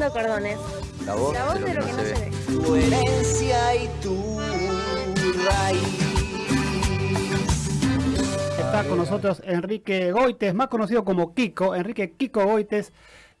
Cordones. La voz, La voz de lo que no se ve. Tu herencia y tu raíz. Está con nosotros Enrique Goites, más conocido como Kiko. Enrique Kiko Goites,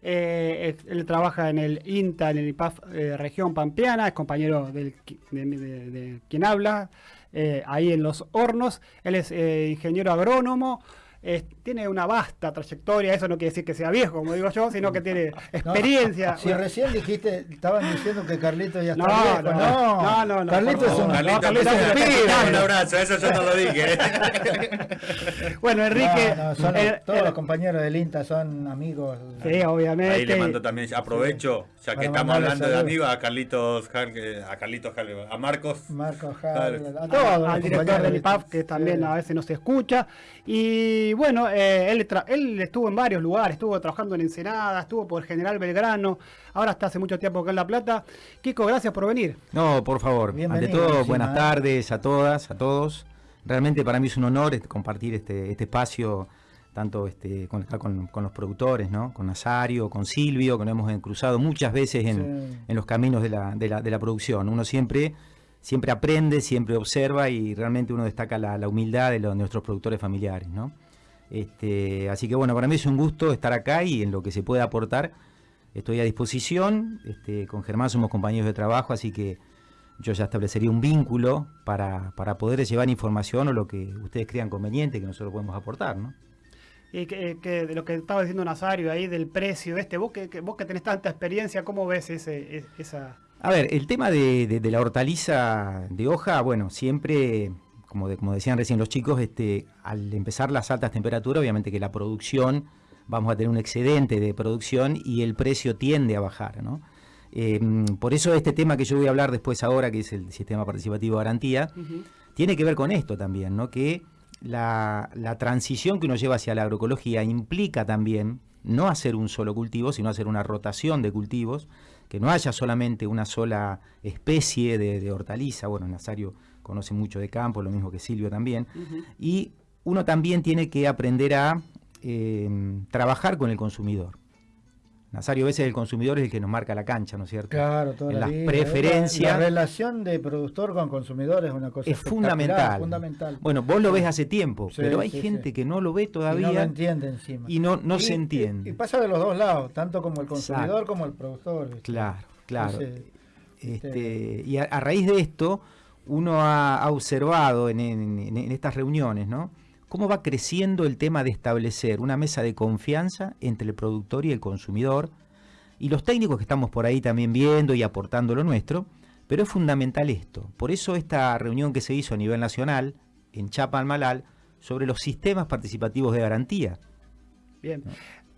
eh, es- él trabaja en el INTA, en el IPAF eh, región pampeana, es compañero del, qui- de, de- de quien habla, eh, ahí en Los Hornos. Él es eh, ingeniero agrónomo, eh, tiene una vasta trayectoria, eso no quiere decir que sea viejo, como digo yo, sino que tiene experiencia. Si recién dijiste, estaban diciendo que Carlito ya está No, viejo. no, No, no, no, no, Carlito es un... Carlito, no, Carlito es un pibe. Un abrazo, eso yo no lo dije. Bueno, Enrique, no, son eh, todos eh, los compañeros del INTA son amigos. sí, obviamente. Ahí le mando también, aprovecho, ya que Para estamos hablando de amigos, a Carlitos a Carlitos a Marcos. Marcos Claro. Harler, a todos al director del INTA. que también Sí. a veces no se escucha. Y bueno, eh, él, él estuvo en varios lugares, estuvo trabajando en Ensenada, estuvo por General Belgrano, ahora está hace mucho tiempo acá en La Plata. Kiko, gracias por venir. No, por favor. Bienvenido, Ante todo, encima, buenas ¿eh? tardes a todas, a todos. Realmente para mí es un honor este, compartir este, este espacio, tanto este, con, con, con los productores, ¿no? Con Nazario, con Silvio, que nos hemos cruzado muchas veces en, Sí. en los caminos de la, de, la, de la producción. Uno siempre, siempre aprende, siempre observa y realmente uno destaca la, la humildad de, los- de nuestros productores familiares, ¿no? Este, así que bueno, para mí es un gusto estar acá y en lo que se pueda aportar estoy a disposición. Este, con Germán somos compañeros de trabajo, así que yo ya establecería un vínculo para, para poder llevar información o lo que ustedes crean conveniente que nosotros podemos aportar, ¿no? Y que, que de lo que estaba diciendo Nazario ahí, del precio este, vos que, que- vos que tenés tanta experiencia, ¿cómo ves ese, es- esa... A ver, el tema de, de- de la hortaliza de hoja, bueno, siempre, como, de- como decían recién los chicos, este, al empezar las altas temperaturas, obviamente que la producción, vamos a tener un excedente de producción y el precio tiende a bajar, ¿no? Eh, por eso este tema que yo voy a hablar después ahora, que es el sistema participativo de garantía, tiene que ver con esto también, ¿no? Que la, la transición que uno lleva hacia la agroecología implica también no hacer un solo cultivo, sino hacer una rotación de cultivos, que no haya solamente una sola especie de, de hortaliza, bueno, Nazario conoce mucho de campo, lo mismo que Silvio también, y uno también tiene que aprender a eh, trabajar con el consumidor. Nazario, a veces el consumidor es el que nos marca la cancha, ¿no es cierto? Claro, toda En la las vida. preferencias- La, la relación de productor con consumidor es una cosa es fundamental. fundamental. Bueno, vos lo ves hace tiempo, Sí, pero hay sí, gente sí. que no lo ve Y todavía no lo entiende encima. y no, no Y- se y- entiende. Y, pasa de los dos lados, tanto como el consumidor Exacto. como el productor. ¿viste? Claro, claro. Entonces, Este, y a, a raíz de esto, uno ha, ha observado en, en- en- en estas reuniones, ¿no? Cómo va creciendo el tema de establecer una mesa de confianza entre el productor y el consumidor, y los técnicos que estamos por ahí también viendo y aportando lo nuestro, pero es fundamental esto. Por eso esta reunión que se hizo a nivel nacional, en Chapalmalal, sobre los sistemas participativos de garantía. Bien.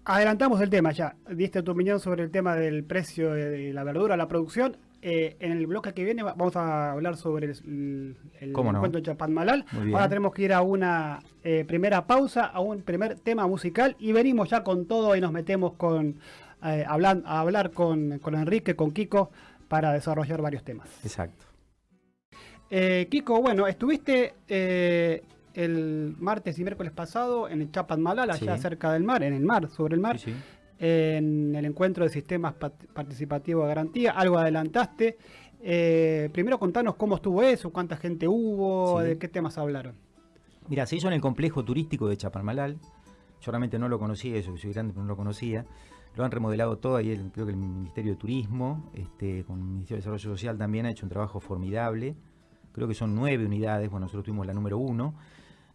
Adelantamos el tema ya. Diste tu opinión sobre el tema del precio de la verdura, la producción. Eh, en el bloque que viene va- vamos a hablar sobre el, el ¿Cómo no? encuentro de Chapadmalal. Ahora tenemos que ir a una eh, primera pausa, a un primer tema musical y venimos ya con todo y nos metemos con eh, hablan- a hablar con, con Enrique, con Kiko, para desarrollar varios temas. Exacto. Eh, Kiko, bueno, estuviste el martes y miércoles pasado en el Chapadmalal, allá Sí. cerca del mar, en el mar, sobre el mar, Sí, sí. En el encuentro de sistemas pat- participativos de garantía. Algo adelantaste. Eh, primero contanos cómo estuvo eso, cuánta gente hubo, Sí. de qué temas hablaron. Mira, se hizo en el complejo turístico de Chaparmalal. Yo realmente no lo conocía, eso que soy grande, pero no lo conocía. Lo han remodelado todo ahí, el- creo que el Ministerio de Turismo, este, con el Ministerio de Desarrollo Social también ha hecho un trabajo formidable. Creo que son nueve unidades, bueno, nosotros tuvimos la número uno.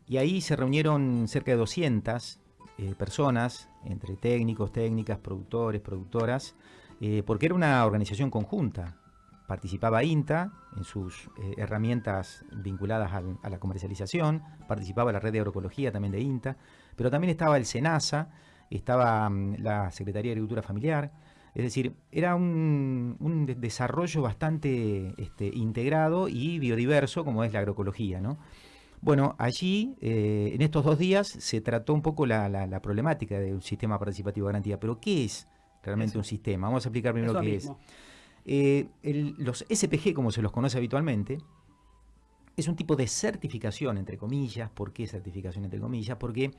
Y ahí se reunieron cerca de 200 eh, personas, entre técnicos, técnicas, productores, productoras, eh, porque era una organización conjunta. Participaba INTA en sus eh, herramientas vinculadas a la comercialización, participaba la red de agroecología también de INTA, pero también estaba el SENASA, estaba mm, la Secretaría de Agricultura Familiar, es decir, era un, un de- desarrollo bastante este, integrado y biodiverso como es la agroecología, ¿no? Bueno, allí, eh, en estos dos días, se trató un poco la, la- la problemática de un sistema participativo de garantía. Pero, ¿qué es realmente Eso. un sistema? Vamos a explicar primero Eso qué mismo. es. Eh, el- los SPG, como se los conoce habitualmente, es un tipo de certificación, entre comillas. ¿Por qué certificación, entre comillas? Porque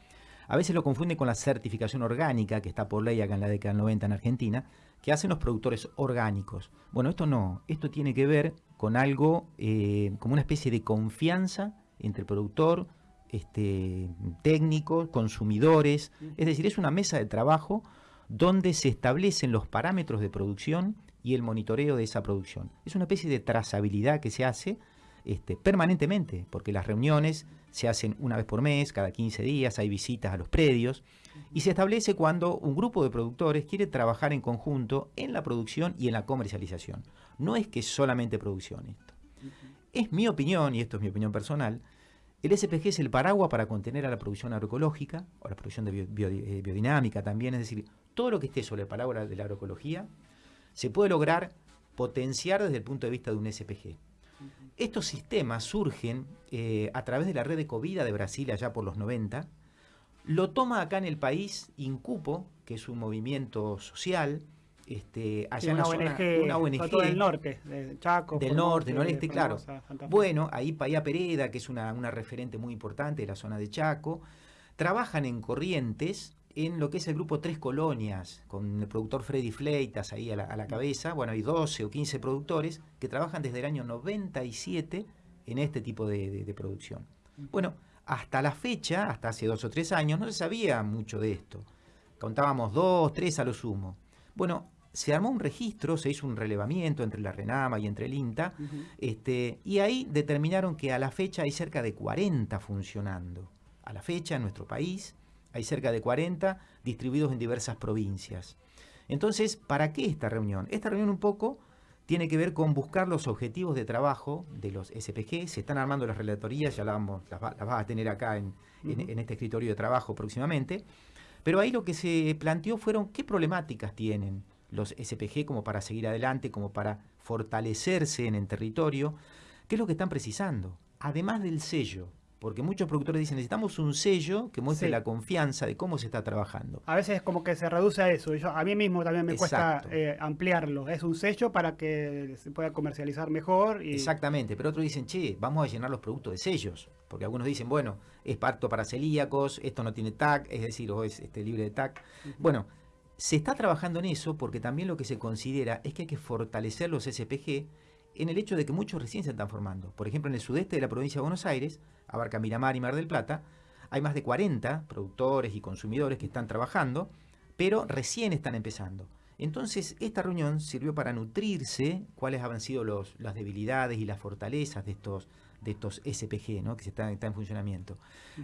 A veces lo confunden con la certificación orgánica, que está por ley acá en la década del 90 en Argentina, que hacen los productores orgánicos. Bueno, esto no, esto tiene que ver con algo, eh, como una especie de confianza entre productor, este, técnicos, consumidores, es decir, es una mesa de trabajo donde se establecen los parámetros de producción y el monitoreo de esa producción. Es una especie de trazabilidad que se hace este, permanentemente, porque las reuniones se hacen una vez por mes, cada 15 días, hay visitas a los predios, y se establece cuando un grupo de productores quiere trabajar en conjunto en la producción y en la comercialización. No es que solamente producción esto. Es mi opinión, y esto es mi opinión personal, el SPG es el paraguas para contener a la producción agroecológica, o la producción de bio- bio- eh, biodinámica también, es decir, todo lo que esté sobre el paraguas de la agroecología se puede lograr potenciar desde el punto de vista de un SPG. Estos sistemas surgen eh, a través de la red de Covida de Brasil allá por los 90. Lo toma acá en el país Incupo, que es un movimiento social, este, allá Sí, en una la zona- ONG, una ONG del norte, de Chaco. del norte, noreste, claro. Formosa. Bueno, ahí Paya Pereda, que es una, una referente muy importante de la zona de Chaco, trabajan en Corrientes en lo que es el grupo Tres Colonias, con el productor Freddy Fleitas ahí a la, a la cabeza. Bueno, hay 12 o 15 productores que trabajan desde el año 97 en este tipo de, de- de producción. Bueno, hasta la fecha, hasta hace dos o tres años, no se sabía mucho de esto. Contábamos dos, tres a lo sumo. Bueno, se armó un registro, se hizo un relevamiento entre la RENAMA y entre el INTA, este, y ahí determinaron que a la fecha hay cerca de 40 funcionando. A la fecha en nuestro país hay cerca de 40 distribuidos en diversas provincias. Entonces, ¿para qué esta reunión? Esta reunión un poco tiene que ver con buscar los objetivos de trabajo de los SPG. Se están armando las relatorías, ya las, vamos, las, va- las vas a tener acá en, en este escritorio de trabajo próximamente. Pero ahí lo que se planteó fueron qué problemáticas tienen los SPG como para seguir adelante, como para fortalecerse en el territorio, qué es lo que están precisando, además del sello, porque muchos productores dicen necesitamos un sello que muestre Sí. la confianza de cómo se está trabajando. A veces como que se reduce a eso. Yo, a mí mismo también me Exacto. cuesta eh, ampliarlo. Es un sello para que se pueda comercializar mejor. Y, Exactamente, pero otros dicen, che, vamos a llenar los productos de sellos, porque algunos dicen, bueno, es parto para celíacos, esto no tiene TAC, es decir, o es este, libre de TAC. Bueno, se está trabajando en eso porque también lo que se considera es que hay que fortalecer los SPG en el hecho de que muchos recién se están formando. Por ejemplo, en el sudeste de la provincia de Buenos Aires, abarca Miramar y Mar del Plata, hay más de 40 productores y consumidores que están trabajando, pero recién están empezando. Entonces, esta reunión sirvió para nutrirse cuáles han sido los, las debilidades y las fortalezas de estos, de estos SPG ¿no? que se están, están en funcionamiento.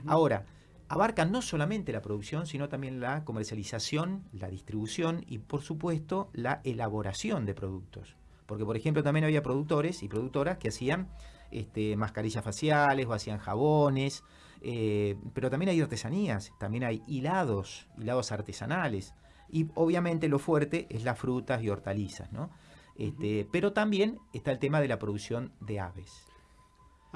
Ahora, abarcan no solamente la producción, sino también la comercialización, la distribución y, por supuesto, la elaboración de productos. Porque, por ejemplo, también había productores y productoras que hacían este, mascarillas faciales o hacían jabones, eh, pero también hay artesanías, también hay hilados, hilados artesanales. Y obviamente lo fuerte es las frutas y hortalizas, ¿no? Este, Pero también está el tema de la producción de aves.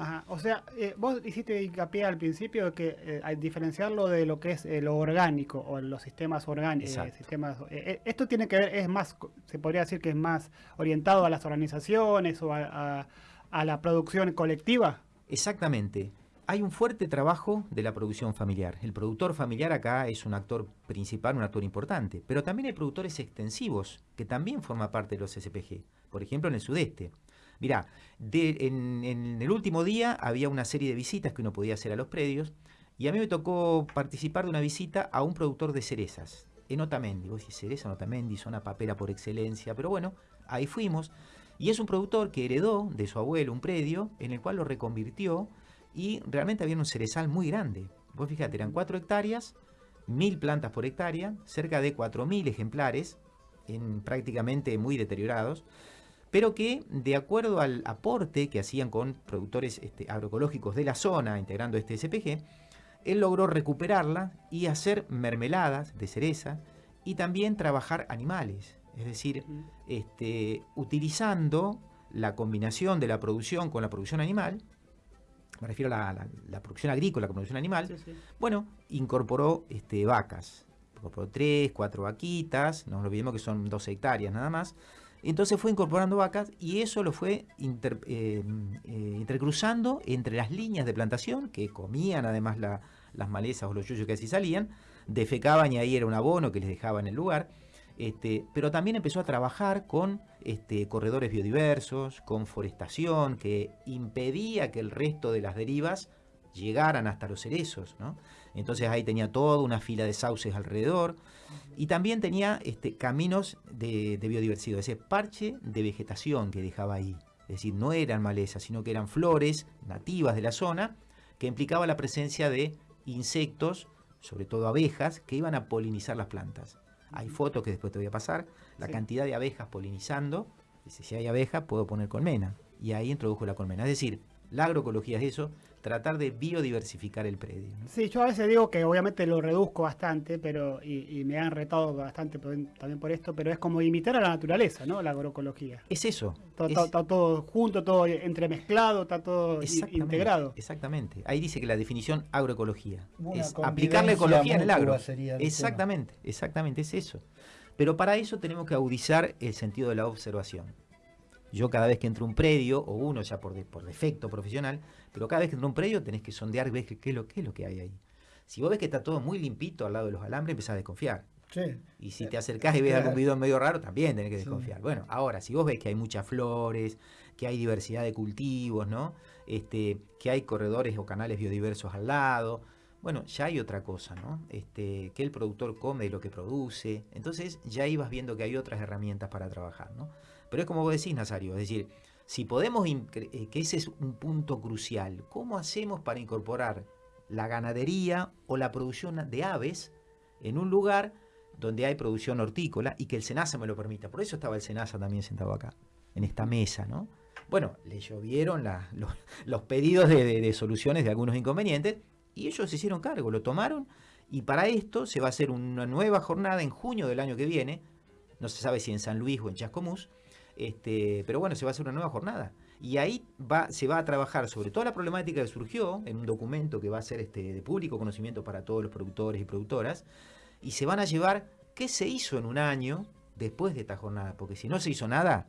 Ajá, O sea, eh, vos hiciste hincapié al principio de que eh, al diferenciarlo de lo que es eh, lo orgánico o los sistemas orgánicos. Sistemas, eh, esto tiene que ver, es más, se podría decir que es más orientado a las organizaciones o a, a- a la producción colectiva. Exactamente. Hay un fuerte trabajo de la producción familiar. El productor familiar acá es un actor principal, un actor importante, pero también hay productores extensivos que también forman parte de los SPG. Por ejemplo, en el sudeste. Mirá, de- en, el último día había una serie de visitas que uno podía hacer a los predios y a mí me tocó participar de una visita a un productor de cerezas en Otamendi. Vos decís, cereza en Otamendi, zona papera por excelencia, pero bueno, ahí fuimos. Y es un productor que heredó de su abuelo un predio en el cual lo reconvirtió y realmente había un cerezal muy grande. Vos fíjate, eran 4 hectáreas, mil plantas por hectárea, cerca de 4.000 ejemplares, en prácticamente muy deteriorados, pero que de acuerdo al aporte que hacían con productores este, agroecológicos de la zona, integrando este SPG, él logró recuperarla y hacer mermeladas de cereza y también trabajar animales, es decir, este, utilizando la combinación de la producción con la producción animal, me refiero a la, la- la producción agrícola con la producción animal, Sí, sí. bueno, incorporó este, vacas. Incorporó tres, cuatro vaquitas, no nos olvidemos que son dos hectáreas nada más. Entonces fue incorporando vacas y eso lo fue eh, eh, intercruzando entre las líneas de plantación que comían además la- las malezas o los yuyos que así salían defecaban y ahí era un abono que les dejaba en el lugar. Este, pero también empezó a trabajar con este, corredores biodiversos, con forestación, que impedía que el resto de las derivas llegaran hasta los cerezos. ¿no? Entonces ahí tenía toda una fila de sauces alrededor y también tenía este, caminos de, de biodiversidad, ese parche de vegetación que dejaba ahí. Es decir, no eran malezas, sino que eran flores nativas de la zona que implicaba la presencia de insectos, sobre todo abejas, que iban a polinizar las plantas. Hay fotos que después te voy a pasar, la Sí. cantidad de abejas polinizando. Dice, si hay abejas, puedo poner colmena. Y ahí introdujo la colmena. Es decir, la agroecología es eso, tratar de biodiversificar el predio. ¿no? Sí, yo a veces digo que obviamente lo reduzco bastante, pero y, y me han retado bastante por- también por esto, pero es como imitar a la naturaleza, ¿no? La agroecología. Es eso. Todo, es- todo- está todo junto, todo entremezclado, está todo exactamente, integrado. Exactamente. Ahí dice que la definición agroecología Una es aplicarle convivencia ecología en el agro. el Exactamente, exactamente, es eso. Pero para eso tenemos que agudizar el sentido de la observación. Yo cada vez que entro a un predio, o uno ya por, de- por defecto profesional, pero cada vez que entro a un predio tenés que sondear y ver qué, es lo, qué es lo que hay ahí. Si vos ves que está todo muy limpito al lado de los alambres, empezás a desconfiar. Sí. Y si te acercás y ves algún bidón medio raro, también tenés que Sí. desconfiar. Bueno, ahora, si vos ves que hay muchas flores, que hay diversidad de cultivos, ¿no? Este, que hay corredores o canales biodiversos al lado, bueno, ya hay otra cosa, ¿no? Este, que el productor come de lo que produce. Entonces ya ibas viendo que hay otras herramientas para trabajar, ¿no? Pero es como vos decís, Nazario, es decir, si podemos, eh, que ese es un punto crucial, ¿cómo hacemos para incorporar la ganadería o la producción de aves en un lugar donde hay producción hortícola y que el SENASA me lo permita? Por eso estaba el SENASA también sentado acá, en esta mesa, ¿no? Bueno, le llovieron los, pedidos de- de soluciones de algunos inconvenientes y ellos se hicieron cargo, lo tomaron y para esto se va a hacer una nueva jornada en junio del año que viene, no se sabe si en San Luis o en Chascomús, este, pero bueno, se va a hacer una nueva jornada. Y ahí va, se va a trabajar sobre toda la problemática que surgió en un documento que va a ser este, de público conocimiento para todos los productores y productoras, y se van a llevar qué se hizo en un año después de esta jornada, porque si no se hizo nada,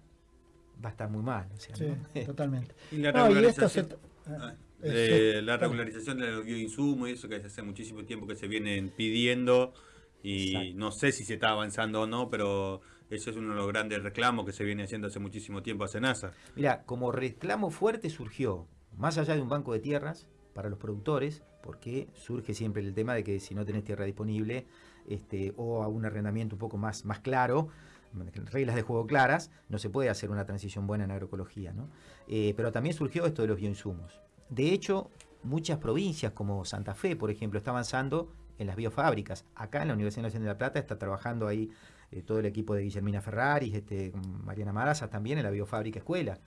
va a estar muy mal. o sea, Sí, ¿no? totalmente. Y la No, y esto se... regularización, ah, eh, de sí, la regularización de los bioinsumos y eso que hace muchísimo tiempo que se vienen pidiendo y Exacto. no sé si se está avanzando o no, pero eso es uno de los grandes reclamos que se viene haciendo hace muchísimo tiempo a Senasa. Mira, como reclamo fuerte surgió, más allá de un banco de tierras para los productores, porque surge siempre el tema de que si no tenés tierra disponible este, o a un arrendamiento un poco más, más claro, reglas de juego claras, no se puede hacer una transición buena en agroecología. ¿no? Eh, pero también surgió esto de los bioinsumos. De hecho, muchas provincias como Santa Fe, por ejemplo, está avanzando en las biofábricas. Acá en la Universidad Nacional de La Plata está trabajando ahí eh, todo el equipo de Guillermina Ferrari, este, Mariana Maraza también en la biofábrica escuela,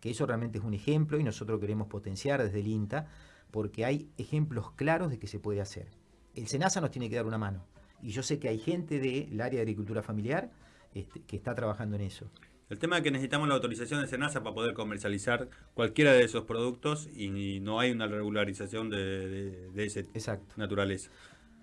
que eso realmente es un ejemplo y nosotros queremos potenciar desde el INTA porque hay ejemplos claros de que se puede hacer. El SENASA nos tiene que dar una mano y yo sé que hay gente del área de agricultura familiar este, que está trabajando en eso. El tema es que necesitamos la autorización de Senasa para poder comercializar cualquiera de esos productos y no hay una regularización de, de, de esa Exacto. naturaleza.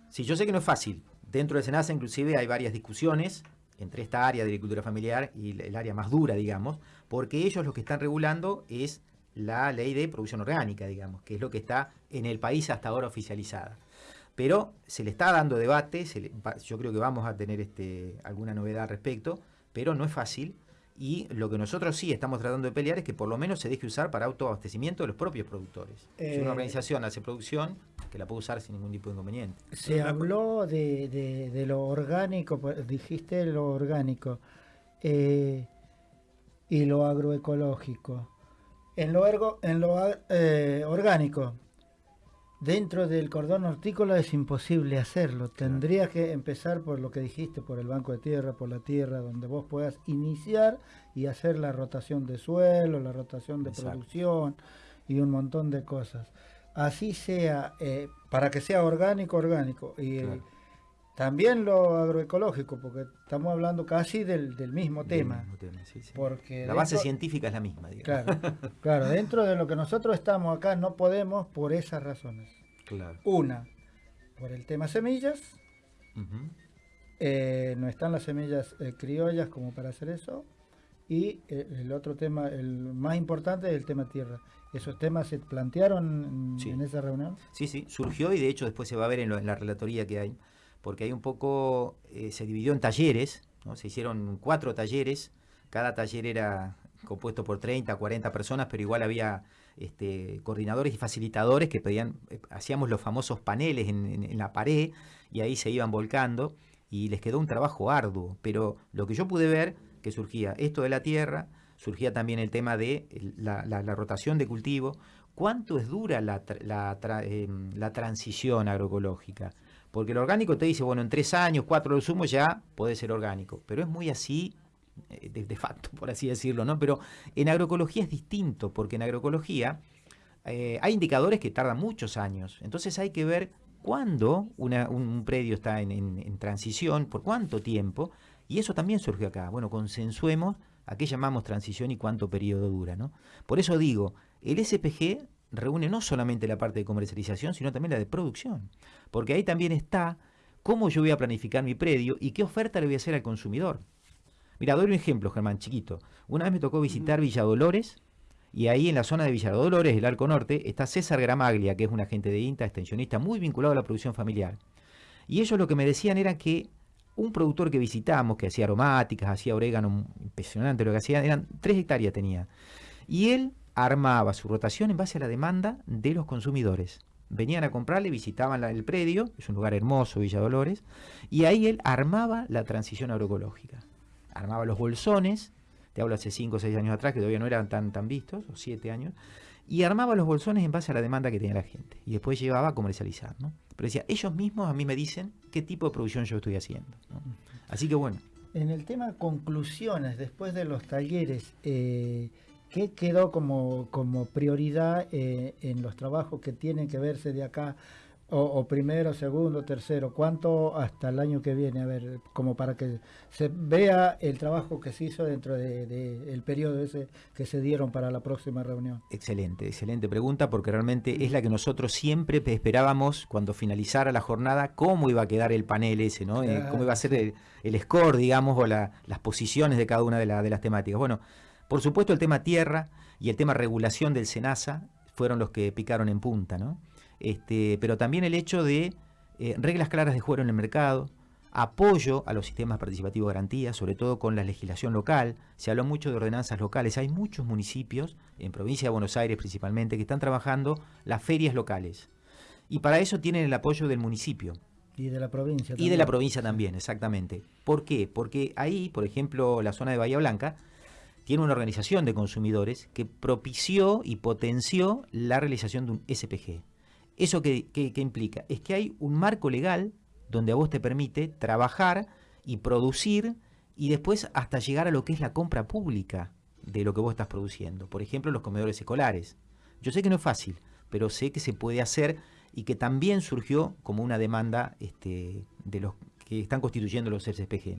Sí, yo sé que no es fácil. Dentro del SENASA inclusive hay varias discusiones entre esta área de agricultura familiar y el área más dura, digamos, porque ellos lo que están regulando es la ley de producción orgánica, digamos, que es lo que está en el país hasta ahora oficializada. Pero se le está dando debate, yo creo que vamos a tener este, alguna novedad al respecto, pero no es fácil. Y lo que nosotros sí estamos tratando de pelear es que por lo menos se deje usar para autoabastecimiento de los propios productores. si Eh, una organización hace producción, que la puede usar sin ningún tipo de inconveniente. Se habló de, de- de lo orgánico, pues, dijiste lo orgánico eh, y lo agroecológico. En lo, ergo- en lo eh, orgánico, dentro del cordón hortícola es imposible hacerlo. Tendrías que empezar por lo que dijiste, por el banco de tierra, por la tierra, donde vos puedas iniciar y hacer la rotación de suelo, la rotación de Exacto. producción y un montón de cosas. Así sea, eh, para que sea orgánico, orgánico. Y Claro. También lo agroecológico, porque estamos hablando casi del, del mismo tema. mismo tema, sí, sí. Porque La base dentro- científica es la misma, digamos. Claro, claro, dentro de lo que nosotros estamos acá no podemos por esas razones. Claro. Una, por el tema semillas, eh, no están las semillas eh, criollas como para hacer eso. Y eh, el otro tema, el más importante, es el tema tierra. ¿Esos temas se plantearon Sí. en esa reunión? Sí, sí, surgió y de hecho después se va a ver en, lo- en la relatoría que hay. Porque hay un poco, eh, se dividió en talleres, ¿no? se hicieron cuatro talleres, cada taller era compuesto por 30, 40 personas, pero igual había este, coordinadores y facilitadores que pedían, eh, hacíamos los famosos paneles en, en- la pared y ahí se iban volcando y les quedó un trabajo arduo, pero lo que yo pude ver que surgía esto de la tierra, surgía también el tema de la, la- la rotación de cultivo, cuánto es dura la, la em, la transición agroecológica, porque el orgánico te dice, bueno, en tres años, cuatro lo sumo ya puede ser orgánico, pero es muy así eh, de, facto, por así decirlo, ¿no? Pero en agroecología es distinto, porque en agroecología eh, hay indicadores que tardan muchos años. Entonces hay que ver cuándo un, predio está en, transición, por cuánto tiempo, y eso también surgió acá. Bueno, consensuemos a qué llamamos transición y cuánto periodo dura, ¿no? Por eso digo, el SPG reúne no solamente la parte de comercialización, sino también la de producción, porque ahí también está cómo yo voy a planificar mi predio y qué oferta le voy a hacer al consumidor. Mira, doy un ejemplo, Germán, chiquito. Una vez me tocó visitar Villa Dolores y ahí en la zona de Villa Dolores, el Arco Norte, está César Gramaglia, que es un agente de INTA, extensionista, muy vinculado a la producción familiar. Y ellos lo que me decían era que un productor que visitamos, que hacía aromáticas, hacía orégano, impresionante lo que hacía, eran tres hectáreas tenía. Y él armaba su rotación en base a la demanda de los consumidores. Venían a comprarle, visitaban el predio, es un lugar hermoso, Villa Dolores, y ahí él armaba la transición agroecológica. Armaba los bolsones, te hablo hace 5 o 6 años atrás, que todavía no eran tan, tan vistos, o 7 años, y armaba los bolsones en base a la demanda que tenía la gente. Y después llevaba a comercializar, ¿no? Pero decía, ellos mismos a mí me dicen qué tipo de producción yo estoy haciendo. Así que bueno, En el tema conclusiones, después de los talleres, eh, ¿qué quedó como, como prioridad eh, en los trabajos que tienen que verse de acá? O, o primero, segundo, tercero, ¿cuánto hasta el año que viene? A ver, como para que se vea el trabajo que se hizo dentro del de, el periodo ese que se dieron para la próxima reunión. Excelente, excelente pregunta porque realmente es la que nosotros siempre pe- esperábamos cuando finalizara la jornada, cómo iba a quedar el panel ese, ¿no? Eh, cómo iba a ser el, el score, digamos, o la- las posiciones de cada una de, la- de las temáticas. Bueno, por supuesto el tema tierra y el tema regulación del SENASA fueron los que picaron en punta, ¿no? Este, pero también el hecho de eh, reglas claras de juego en el mercado, apoyo a los sistemas participativos de garantía, sobre todo con la legislación local. Se habló mucho de ordenanzas locales. Hay muchos municipios, en provincia de Buenos Aires principalmente, que están trabajando las ferias locales. Y para eso tienen el apoyo del municipio. Y de la provincia. Y de la provincia también, exactamente. ¿Por qué? Porque ahí, por ejemplo, la zona de Bahía Blanca tiene una organización de consumidores que propició y potenció la realización de un SPG. ¿Eso qué, qué- qué implica? Es que hay un marco legal donde a vos te permite trabajar y producir y después hasta llegar a lo que es la compra pública de lo que vos estás produciendo. Por ejemplo, los comedores escolares. Yo sé que no es fácil, pero sé que se puede hacer y que también surgió como una demanda este, de los que están constituyendo los SPG.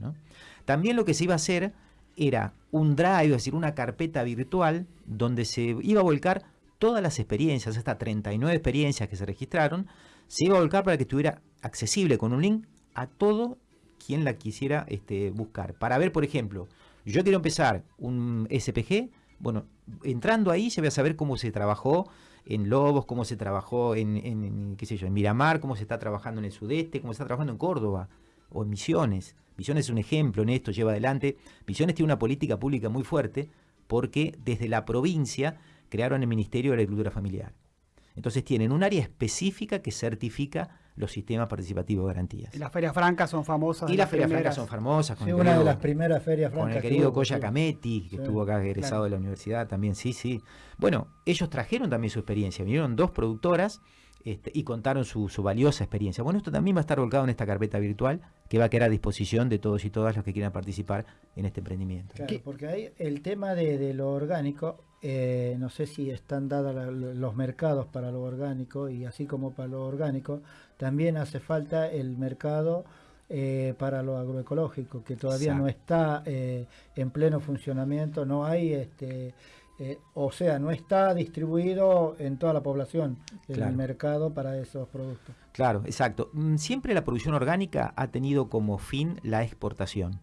También lo que se iba a hacer era un drive, es decir, una carpeta virtual donde se iba a volcar todas las experiencias, hasta 39 experiencias que se registraron, se iba a volcar para que estuviera accesible con un link a todo quien la quisiera este, buscar. Para ver, por ejemplo, yo quiero empezar un SPG, bueno, entrando ahí se va a saber cómo se trabajó en Lobos, cómo se trabajó en, en- en, qué sé yo, en Miramar, cómo se está trabajando en el sudeste, cómo se está trabajando en Córdoba o en Misiones. Misiones es un ejemplo en esto, lleva adelante. Misiones tiene una política pública muy fuerte porque desde la provincia crearon el Ministerio de la Agricultura Familiar. Entonces tienen un área específica que certifica los sistemas participativos de garantías. Y las ferias francas son famosas. Y las ferias primeras. francas son famosas. Con Sí, el una de querido- las primeras ferias con francas. el que querido Coya. Cametti, que Sí, estuvo acá egresado claro. de la universidad también, sí, sí. Bueno, ellos trajeron también su experiencia, vinieron dos productoras este, y contaron su, su valiosa experiencia. Bueno, esto también va a estar volcado en esta carpeta virtual que va a quedar a disposición de todos y todas los que quieran participar en este emprendimiento. Claro, ¿Qué? porque ahí el tema de, de lo orgánico, eh, no sé si están dados los mercados para lo orgánico y así como para lo orgánico, también hace falta el mercado eh, para lo agroecológico, que todavía no está eh, en pleno funcionamiento, no hay, este, eh, o sea, no está distribuido en toda la población el Claro. mercado para esos productos. Claro, exacto. Mm, Siempre la producción orgánica ha tenido como fin la exportación.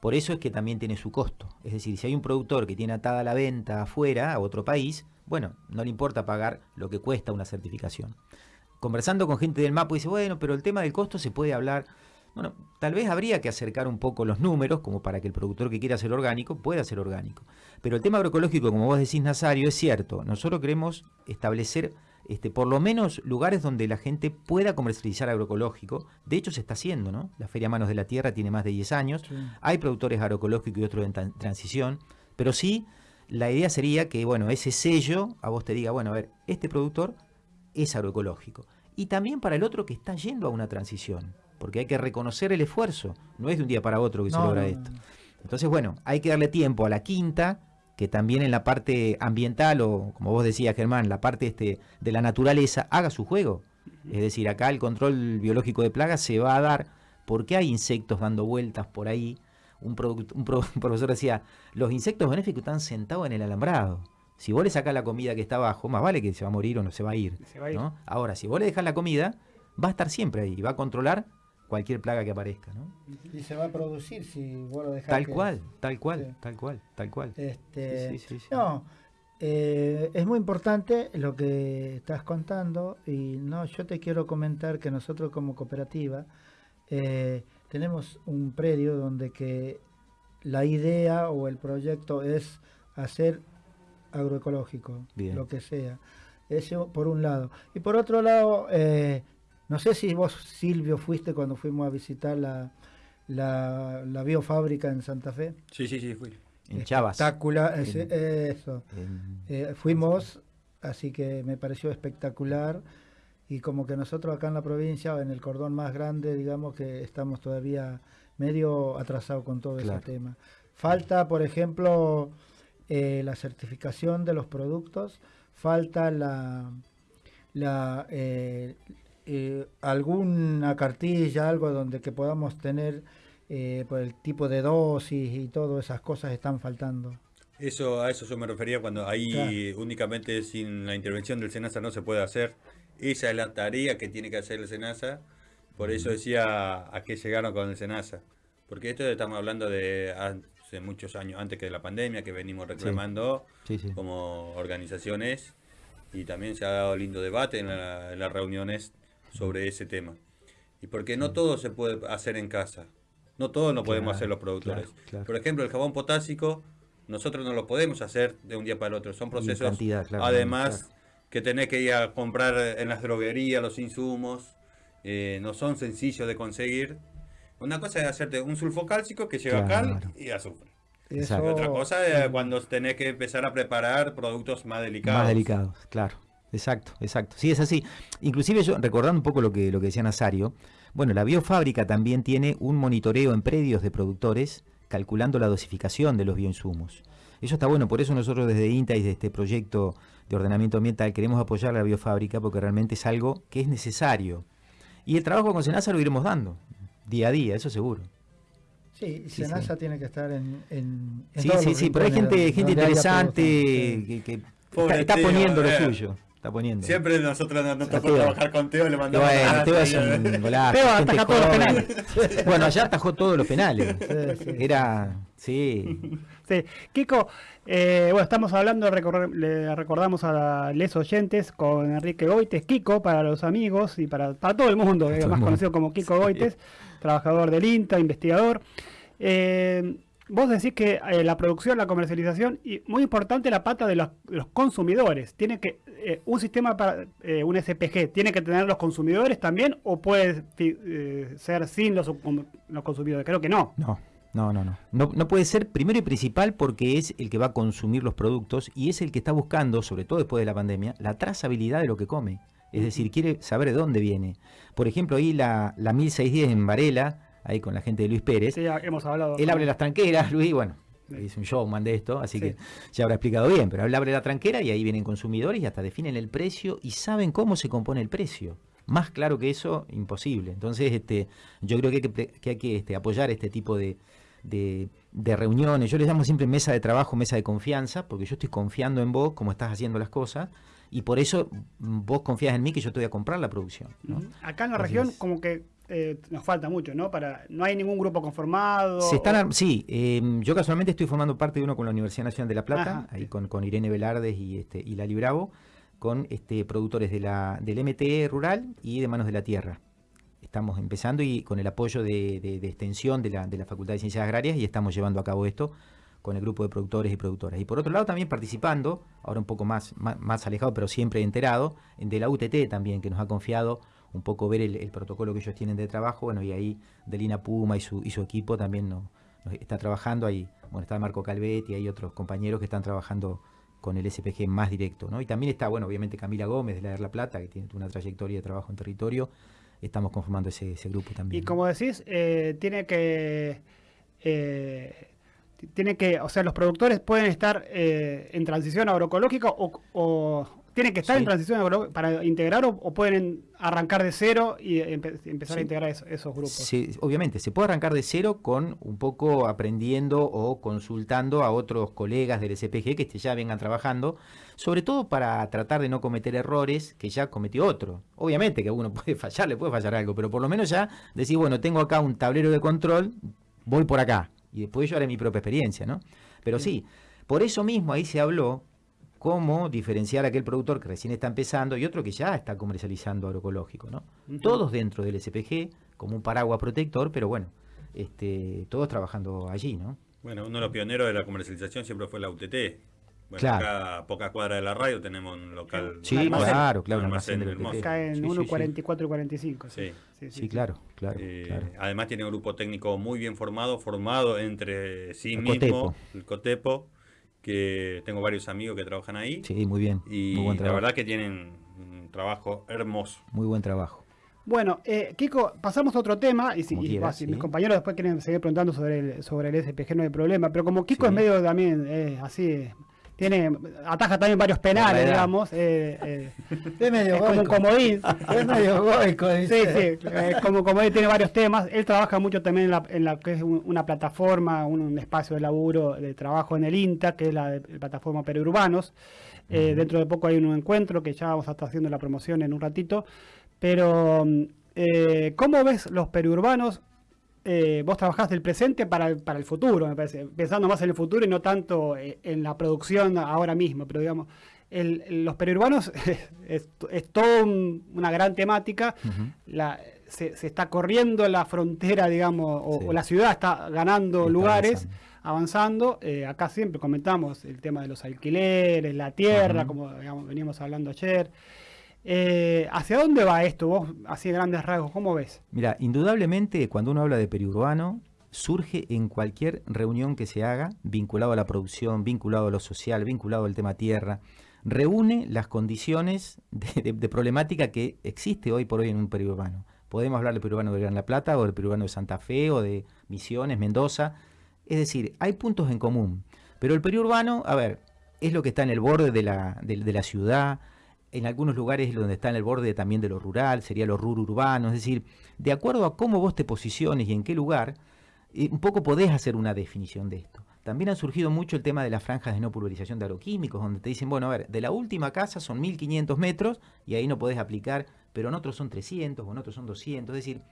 Por eso es que también tiene su costo. Es decir, si hay un productor que tiene atada la venta afuera, a otro país, bueno, no le importa pagar lo que cuesta una certificación. Conversando con gente del MAPO dice, bueno, pero el tema del costo se puede hablar. Bueno, tal vez habría que acercar un poco los números, como para que el productor que quiera hacer orgánico pueda hacer orgánico. Pero el tema agroecológico, como vos decís, Nazario, es cierto. Nosotros queremos establecer este, por lo menos lugares donde la gente pueda comercializar agroecológico. De hecho, se está haciendo, ¿no? La Feria Manos de la Tierra tiene más de 10 años. Sí. Hay productores agroecológicos y otros en tran- transición. Pero sí, la idea sería que, bueno, ese sello a vos te diga, bueno, a ver, este productor es agroecológico. Y también para el otro que está yendo a una transición. Porque hay que reconocer el esfuerzo. No es de un día para otro que se logra no, esto. no. Entonces, bueno, hay que darle tiempo a la quinta, que también en la parte ambiental, o como vos decías, Germán, la parte este, de la naturaleza, haga su juego. Es decir, acá el control biológico de plagas se va a dar porque hay insectos dando vueltas por ahí. Un, pro- un profesor decía, los insectos benéficos están sentados en el alambrado. Si vos le sacás la comida que está abajo, más vale que se va a morir o no se va a ir. Se va a ir. ¿no? Ahora, si vos le dejás la comida, va a estar siempre ahí y va a controlar cualquier plaga que aparezca. ¿no? Y se va a producir si vos lo dejás. Tal que- cual, tal cual, Sí. tal cual, tal cual. Este, Sí, sí, sí, sí. No, eh, es muy importante lo que estás contando y no, yo te quiero comentar que nosotros como cooperativa eh, tenemos un predio donde que la idea o el proyecto es hacer agroecológico, Bien. lo que sea. Eso por un lado. Y por otro lado, eh, no sé si vos, Silvio, fuiste cuando fuimos a visitar la, la, la biofábrica en Santa Fe. Sí, sí, sí, fui. En Chavas. Espectacular, En- eso. en- Eh, fuimos, así que me pareció espectacular. Y como que nosotros acá en la provincia, en el cordón más grande, digamos que estamos todavía medio atrasados con todo Claro. ese tema. Falta, por ejemplo, eh, la certificación de los productos, falta la, la eh, eh, alguna cartilla, algo donde que podamos tener eh, por el tipo de dosis y todas esas cosas están faltando. Eso, a eso yo me refería cuando ahí Claro. únicamente sin la intervención del SENASA no se puede hacer. Esa es la tarea que tiene que hacer el SENASA. Por eso decía a qué llegaron con el SENASA. Porque esto estamos hablando de hace muchos años, antes que de la pandemia, que venimos reclamando Sí, sí. como organizaciones y también se ha dado lindo debate en, la- en las reuniones sobre ese tema. Y porque no todo se puede hacer en casa, no todo lo podemos Claro, hacer los productores. claro, claro. Por ejemplo, el jabón potásico, nosotros no lo podemos hacer de un día para el otro, son procesos cantidad, además que tenés que ir a comprar en las droguerías los insumos, eh, no son sencillos de conseguir. Una cosa es hacerte un sulfocálcico que lleva cal y azufre. Exacto. Y otra cosa es cuando tenés que empezar a preparar productos más delicados. Más delicados, claro. Exacto, exacto. Sí, es así. Inclusive yo, recordando un poco lo que, lo que decía Nazario, bueno, la biofábrica también tiene un monitoreo en predios de productores calculando la dosificación de los bioinsumos. Eso está bueno, por eso nosotros desde INTA y de este proyecto de ordenamiento ambiental queremos apoyar a la biofábrica porque realmente es algo que es necesario. Y el trabajo con Senasa lo iremos dando, día a día, eso seguro. Sí, Sí, Senasa sí. tiene que estar en, en, en Sí, todos sí, los sí, pero hay gente, gente interesante que, que Pobre está, poniendo lo eh. suyo. Está poniendo. Siempre nosotros nos, tocó trabajar con Teo, le mandamos bueno, Teo es y- un golazo, Teo gente ataja todos los joven. Bueno, allá atajó todos los penales. Sí, sí. Era, sí, Sí. Kiko, eh, bueno, estamos hablando, recor- le recordamos a les oyentes con Enrique Goites, Kiko para los amigos y para, para todo el mundo, eh, más conocido como Kiko Goites, trabajador del INTA, investigador. Eh, vos decís que eh, la producción, la comercialización y muy importante la pata de los, los consumidores. Tiene que eh, un sistema para eh, un SPG tiene que tener los consumidores también o puede eh, ser sin los, los consumidores. Creo que no. no, no, no, no, no. No puede ser primero y principal porque es el que va a consumir los productos y es el que está buscando, sobre todo después de la pandemia, la trazabilidad de lo que come. Es decir, quiere saber de dónde viene. Por ejemplo, ahí la, la 1610 en Varela, ahí con la gente de Luis Pérez, Sí, ya hemos hablado. Él abre las tranqueras, Luis, bueno, es un showman de esto, así Sí. que ya habrá explicado bien, pero él abre la tranquera y ahí vienen consumidores y hasta definen el precio y saben cómo se compone el precio. Más claro que eso, imposible. Entonces, este, yo creo que hay que, pre- que, hay que, este, apoyar este tipo de, de- de reuniones. Yo les llamo siempre mesa de trabajo, mesa de confianza, porque yo estoy confiando en vos, cómo estás haciendo las cosas, y por eso vos confías en mí que yo te voy a comprar la producción. Acá en la Así región es. como que eh, nos falta mucho, ¿no? Para no hay ningún grupo conformado. Se están, o- sí, eh, yo casualmente estoy formando parte de uno con la Universidad Nacional de La Plata, Ajá, ahí sí. con, con Irene Velardes y, este, y Lali Bravo, con este, productores de la, del MTE rural y de Manos de la Tierra. estamos empezando y con el apoyo de, de- de extensión de la, de la Facultad de Ciencias Agrarias y estamos llevando a cabo esto con el grupo de productores y productoras. Y por otro lado también participando, ahora un poco más, más, más alejado, pero siempre enterado, en de la UTT también, que nos ha confiado un poco ver el, el protocolo que ellos tienen de trabajo, bueno, y ahí Delina Puma y su, y su equipo también nos, nos está trabajando ahí, bueno, está Marco Calvet y hay otros compañeros que están trabajando con el SPG más directo, ¿no? Y también está, bueno, obviamente Camila Gómez de la de La Plata, que tiene una trayectoria de trabajo en territorio, estamos conformando ese, ese grupo también. Y ¿no? como decís, eh, tiene que. eh, tiene que. O sea, los productores pueden estar eh, en transición agroecológica o. o tienen que estar Sí. en transición para integrar o, o pueden arrancar de cero y empe- empezar a Sí. integrar eso- esos grupos. Se- obviamente, se puede arrancar de cero con un poco aprendiendo o consultando a otros colegas del SPG que este, ya vengan trabajando, sobre todo para tratar de no cometer errores que ya cometió otro. Obviamente que uno puede fallar, le puede fallar algo, pero por lo menos ya decir, bueno, tengo acá un tablero de control, voy por acá. Y después yo haré mi propia experiencia, ¿no? Pero sí, por eso mismo ahí se habló cómo diferenciar a aquel productor que recién está empezando y otro que ya está comercializando agroecológico, ¿no? Todos dentro del SPG, como un paraguas protector, pero bueno, este, todos trabajando allí, ¿no? Bueno, uno de los pioneros de la comercialización siempre fue la UTT. Bueno, Claro. acá a pocas cuadras de la radio tenemos un local. Sí, almacén. claro, claro, Un almacén de hermoso. UTT. Acá en Sí, sí, 1, sí. 44 y 45. Sí. Sí, claro, claro, Eh, claro. Además tiene un grupo técnico muy bien formado, formado entre sí El mismo, Cotepo. el Cotepo, que tengo varios amigos que trabajan ahí. Sí, muy bien. Y muy buen la verdad que tienen un trabajo hermoso. Muy buen trabajo. Bueno, eh, Kiko, pasamos a otro tema y si, Como y, quieras, va, si sí. mis compañeros después quieren seguir preguntando sobre el, sobre el SPG no hay problema, pero como Kiko Sí. es medio también eh, así, tiene ataja también varios la penales, digamos, eh, eh, Es medio es como un goico. comodín. Es medio goico, Sí, dice. sí, eh, como, como él tiene varios temas, él trabaja mucho también en la, en la que es un- una plataforma, un, un espacio de laburo, de trabajo en el INTA, que es la, de- plataforma Perurbanos. Eh, Dentro de poco hay un encuentro que ya vamos a estar haciendo la promoción en un ratito. Pero, mm, eh, ¿cómo ves los periurbanos? Eh, vos trabajás del presente para el, para el futuro, me parece, pensando más en el futuro y no tanto eh, en la producción ahora mismo, pero digamos, el- los periurbanos es, es toda un- una gran temática la, se, se está corriendo la frontera, digamos, o, Sí. o la ciudad está ganando Está lugares, avanzando. avanzando. Eh, acá siempre comentamos el tema de los alquileres, la tierra, como digamos, veníamos hablando ayer. Eh, ¿Hacia dónde va esto? Vos, así de grandes rasgos, ¿cómo ves? Mira, indudablemente cuando uno habla de periurbano, surge en cualquier reunión que se haga, vinculado a la producción, vinculado a lo social, vinculado al tema tierra, reúne las condiciones de, problemática que existe hoy por hoy en un periurbano. Podemos hablar del periurbano de Gran La Plata o del periurbano de Santa Fe o de Misiones, Mendoza. Es decir, hay puntos en común. Pero el periurbano, a ver, es lo que está en el borde de la ciudad, en algunos lugares es donde está en el borde también de lo rural, sería lo rural urbano, es decir, de acuerdo a cómo vos te posiciones y en qué lugar, eh, un poco podés hacer una definición de esto. También ha surgido mucho el tema de las franjas de no pulverización de agroquímicos, donde te dicen, bueno, a ver, de la última casa son 1500 metros y ahí no podés aplicar, pero en otros son 300 o en otros son 200, es decir,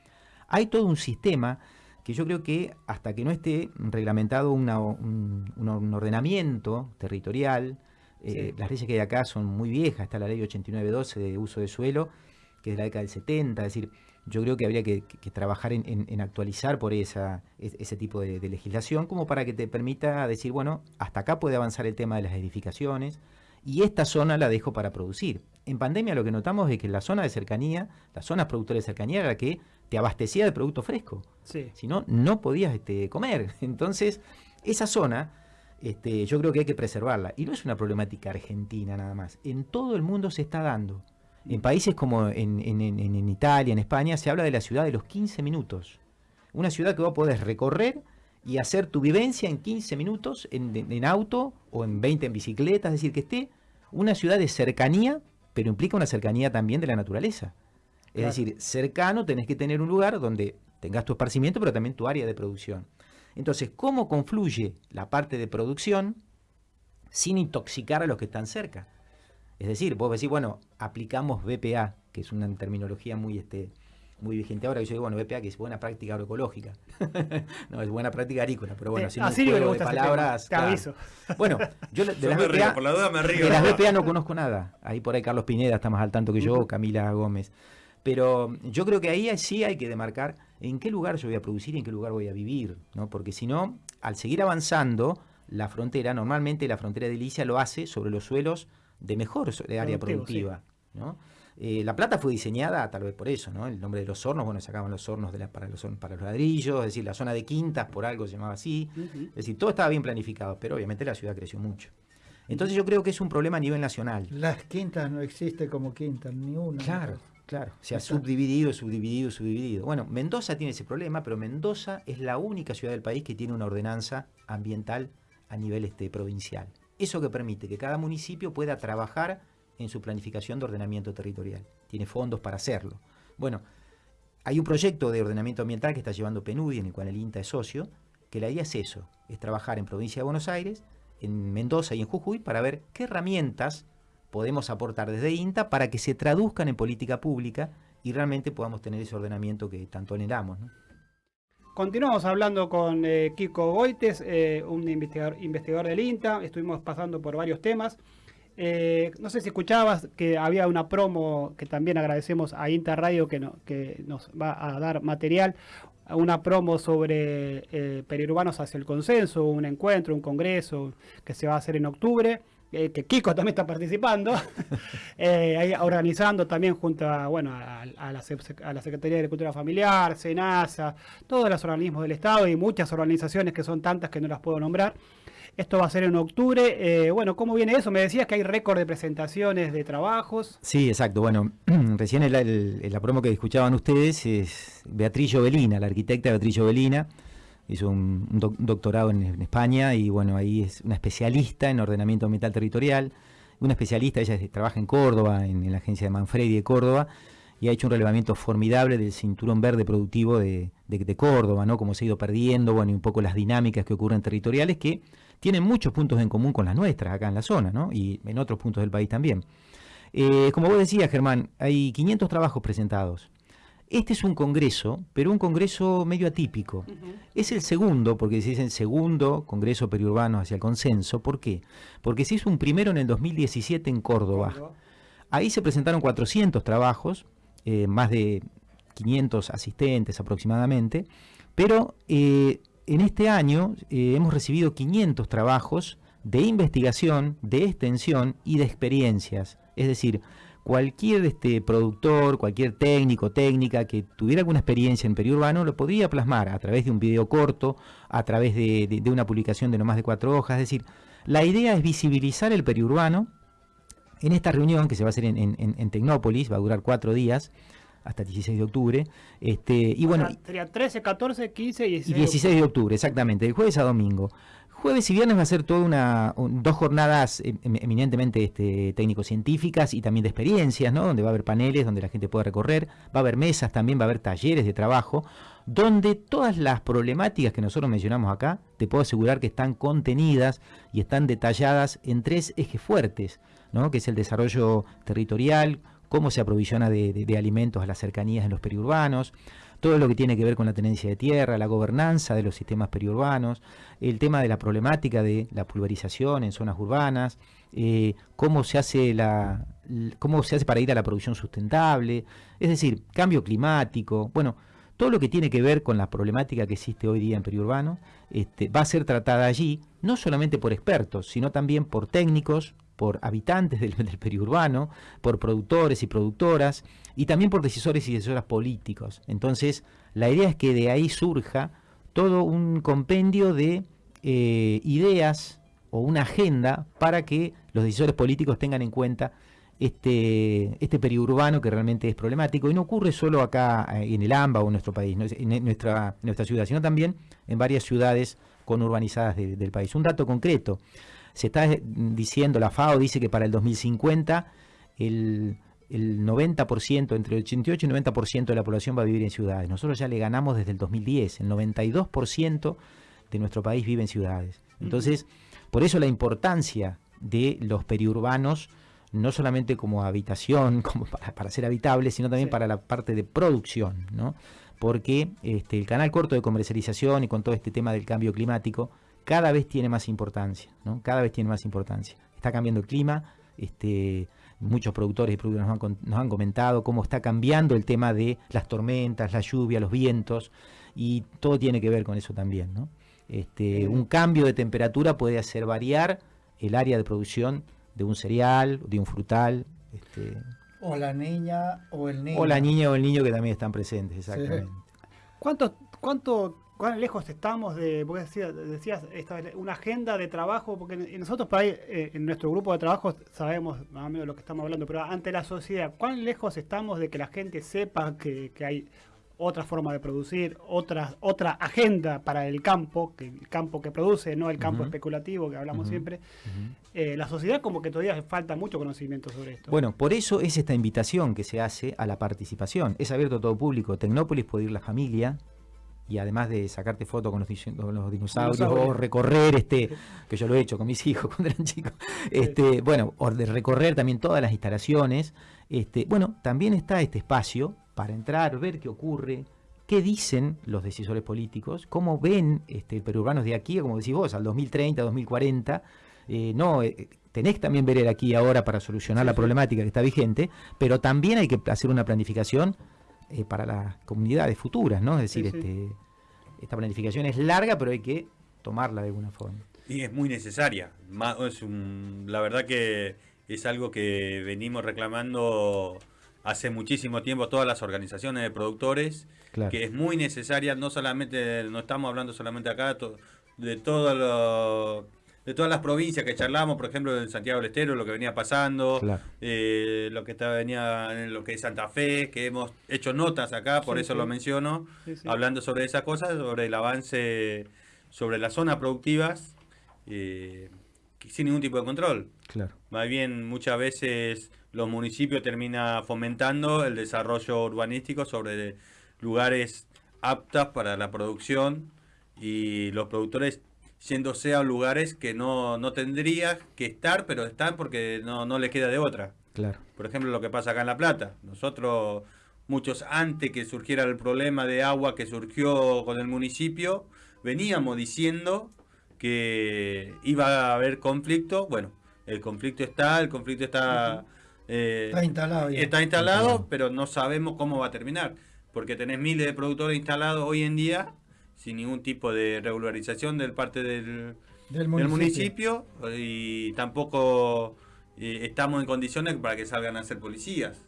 hay todo un sistema que yo creo que hasta que no esté reglamentado un ordenamiento territorial, eh, Sí. las leyes que hay acá son muy viejas, está la ley 8912 de uso de suelo, que es de la década del 70, es decir, yo creo que habría que, trabajar en, en- en actualizar por esa, es- ese tipo de, de legislación, como para que te permita decir, bueno, hasta acá puede avanzar el tema de las edificaciones, y esta zona la dejo para producir. En pandemia lo que notamos es que la zona de cercanía, las zonas productoras de cercanía era la que te abastecía de producto fresco. Sí. Si no, no podías este, comer. Entonces, esa zona, este, yo creo que hay que preservarla. Y no es una problemática argentina nada más. En todo el mundo se está dando. En países como en, en- en- en Italia, en España, se habla de la ciudad de los 15 minutos. Una ciudad que vos podés recorrer y hacer tu vivencia en 15 minutos en, en- en auto o en 20 en bicicleta. Es decir, que esté una ciudad de cercanía, pero implica una cercanía también de la naturaleza. Es Claro. decir, cercano tenés que tener un lugar donde tengas tu esparcimiento, pero también tu área de producción. Entonces, ¿cómo confluye la parte de producción sin intoxicar a los que están cerca? Es decir, vos decís, bueno, aplicamos BPA, que es una terminología muy, este, muy vigente ahora. que Yo digo, bueno, BPA que es buena práctica agroecológica. no, es buena práctica agrícola, pero bueno, Eh, si no juego de palabras. te claro. Bueno, yo de Yo las me río, BPA, por la duda me río. de las BPA no conozco nada. Ahí por ahí Carlos Pineda está más al tanto que yo. Camila Gómez. Pero yo creo que ahí sí hay que demarcar en qué lugar yo voy a producir y en qué lugar voy a vivir, ¿no? Porque si no, al seguir avanzando, la frontera, normalmente la frontera de edilicia lo hace sobre los suelos de mejor de área productiva, ¿no? Eh, la plata fue diseñada tal vez por eso, ¿no? El nombre de los hornos, bueno, sacaban los hornos de la- para, los, para los ladrillos, es decir, la zona de quintas por algo se llamaba así. Es decir, todo estaba bien planificado, pero obviamente la ciudad creció mucho. Entonces yo creo que es un problema a nivel nacional. Las quintas no existe como quintas, ni una. Claro, claro. Se ha subdividido, subdividido, subdividido. Bueno, Mendoza tiene ese problema, pero Mendoza es la única ciudad del país que tiene una ordenanza ambiental a nivel este, provincial. Eso que permite que cada municipio pueda trabajar en su planificación de ordenamiento territorial. Tiene fondos para hacerlo. Bueno, hay un proyecto de ordenamiento ambiental que está llevando PNUDI, en el cual el INTA es socio, que la idea es eso, es trabajar en provincia de Buenos Aires, en Mendoza y en Jujuy para ver qué herramientas podemos aportar desde INTA para que se traduzcan en política pública y realmente podamos tener ese ordenamiento que tanto anhelamos. Continuamos hablando con eh, Kiko Goites, eh, un investigador, investigador del INTA. Estuvimos pasando por varios temas. Eh, no sé si escuchabas que había una promo que también agradecemos a INTA Radio que, que nos va a dar material. Una promo sobre periurbanos hacia el consenso, un encuentro, un congreso que se va a hacer en octubre. Eh, que Kiko también está participando, eh, organizando también junto a, bueno, a, a la, Sec- a la Secretaría de Agricultura Familiar, SENASA, todos los organismos del Estado y muchas organizaciones que son tantas que no las puedo nombrar. Esto va a ser en octubre. Eh, bueno, ¿cómo viene eso? Me decías que hay récord de presentaciones de trabajos. Sí, exacto. Bueno, recién el, el- la promo que escuchaban ustedes es Beatriz Jovelina, la arquitecta Beatriz Jovelina. Hizo un, doc- doctorado en, España y bueno, ahí es una especialista en ordenamiento ambiental territorial. Una especialista, ella trabaja en Córdoba, en, la agencia de Manfredi de Córdoba, y ha hecho un relevamiento formidable del cinturón verde productivo de Córdoba, ¿no? Cómo se ha ido perdiendo, bueno, y un poco las dinámicas que ocurren territoriales que tienen muchos puntos en común con las nuestras acá en la zona, ¿no? Y en otros puntos del país también. Eh, como vos decías, Germán, hay 500 trabajos presentados. Este es un congreso, pero un congreso medio atípico. Es el segundo, porque se dice el segundo Congreso Periurbano hacia el Consenso. ¿Por qué? Porque se hizo un primero en el 2017 en Córdoba. Ahí se presentaron 400 trabajos, eh, más de 500 asistentes aproximadamente, pero eh, en este año eh, hemos recibido 500 trabajos de investigación, de extensión y de experiencias. Es decir, cualquier este, productor, cualquier técnico, técnica que tuviera alguna experiencia en periurbano lo podría plasmar a través de un video corto, a través de, de- de una publicación de no más de cuatro hojas. Es decir, la idea es visibilizar el periurbano en esta reunión que se va a hacer en, en- en- en Tecnópolis, va a durar cuatro días, hasta el 16 de octubre. Este, y bueno, Sería 13, 14, 15 y y 16. 16 de octubre, exactamente, de jueves a domingo. Jueves y viernes va a ser toda una un- dos jornadas em- em- eminentemente este, técnico-científicas y también de experiencias, ¿no? Donde va a haber paneles, donde la gente puede recorrer, va a haber mesas también, va a haber talleres de trabajo, donde todas las problemáticas que nosotros mencionamos acá, te puedo asegurar que están contenidas y están detalladas en tres ejes fuertes, ¿no? Que es el desarrollo territorial, cómo se aprovisiona de, de- de alimentos a las cercanías en los periurbanos, todo lo que tiene que ver con la tenencia de tierra, la gobernanza de los sistemas periurbanos, el tema de la problemática de la pulverización en zonas urbanas, eh, cómo se hace la cómo se hace para ir a la producción sustentable, es decir, cambio climático, bueno, todo lo que tiene que ver con la problemática que existe hoy día en periurbano, este, va a ser tratada allí, no solamente por expertos, sino también por técnicos, por habitantes del, periurbano, por productores y productoras, y también por decisores y decisoras políticos. Entonces, la idea es que de ahí surja todo un compendio de eh, ideas o una agenda para que los decisores políticos tengan en cuenta este, este periurbano que realmente es problemático y no ocurre solo acá eh, en el AMBA o en nuestro país, en, nuestra, nuestra ciudad, sino también en varias ciudades conurbanizadas de- del país. Un dato concreto, se está eh, diciendo, la FAO dice que para el 2050 el, el 90%, entre el 88 y 90% de la población va a vivir en ciudades. Nosotros ya le ganamos desde el 2010, el 92% de nuestro país vive en ciudades. Entonces, por eso la importancia de los periurbanos, no solamente como habitación, como para, para ser habitables, sino también Sí. para la parte de producción, ¿no? Porque este, el canal corto de comercialización y con todo este tema del cambio climático, cada vez tiene más importancia, ¿no? Cada vez tiene más importancia. Está cambiando el clima, Este, muchos productores y productoras nos han, nos han comentado cómo está cambiando el tema de las tormentas, la lluvia, los vientos, y todo tiene que ver con eso también. ¿no? Este, un cambio de temperatura puede hacer variar el área de producción de un cereal, de un frutal, este, O la niña o el niño. o la niña o el niño que también están presentes, exactamente. ¿Cuánto, cuánto, cuán lejos estamos de, porque decías, decías esta, una agenda de trabajo? Porque nosotros por ahí, eh, en nuestro grupo de trabajo, sabemos más o menos lo que estamos hablando, pero ante la sociedad, ¿cuán lejos estamos de que la gente sepa que, que hay otra forma de producir, otra, otra agenda para el campo, que el campo que produce, no el campo especulativo que hablamos siempre? Eh, la sociedad como que todavía falta mucho conocimiento sobre esto. Bueno, por eso es esta invitación que se hace a la participación. Es abierto a todo público. Tecnópolis puede ir la familia y además de sacarte fotos con los, dis- con los dinosaurios o recorrer, este, que yo lo he hecho con mis hijos cuando eran chicos, este, bueno, o de recorrer también todas las instalaciones. Este, bueno, también está este espacio para entrar, ver qué ocurre, qué dicen los decisores políticos, cómo ven este, el perurbano de aquí, como decís vos, al 2030, 2040. Eh, no, eh, tenés que también ver el aquí y ahora para solucionar la problemática que está vigente, pero también hay que hacer una planificación eh, para las comunidades futuras, ¿no? Es decir, Sí, sí. Este, esta planificación es larga, pero hay que tomarla de alguna forma. Y es muy necesaria. Ma- es un- la verdad que es algo que venimos reclamando hace muchísimo tiempo todas las organizaciones de productores, Claro. que es muy necesaria, no solamente, no estamos hablando solamente acá, to- de todo lo- de todas las provincias que charlamos, por ejemplo, en Santiago del Estero, lo que venía pasando, Claro. eh, lo que estaba, venía en lo que es Santa Fe, que hemos hecho notas acá, por Sí, eso sí. lo menciono, Sí, hablando sobre esas cosas, sobre el avance sobre las zonas productivas, eh, sin ningún tipo de control. Claro. Más bien, muchas veces los municipios terminan fomentando el desarrollo urbanístico sobre lugares aptas para la producción y los productores yéndose a lugares que no, no tendría que estar, pero están porque no, no les queda de otra. Claro. Por ejemplo, lo que pasa acá en La Plata. Nosotros, muchos antes que surgiera el problema de agua que surgió con el municipio, veníamos diciendo que iba a haber conflicto. Bueno, el conflicto está, el conflicto está, eh, Está instalado ya. está instalado, pero no sabemos cómo va a terminar. Porque tenés miles de productores instalados hoy en día sin ningún tipo de regularización del parte del, Del del municipio. municipio y tampoco eh, estamos en condiciones para que salgan a ser policías.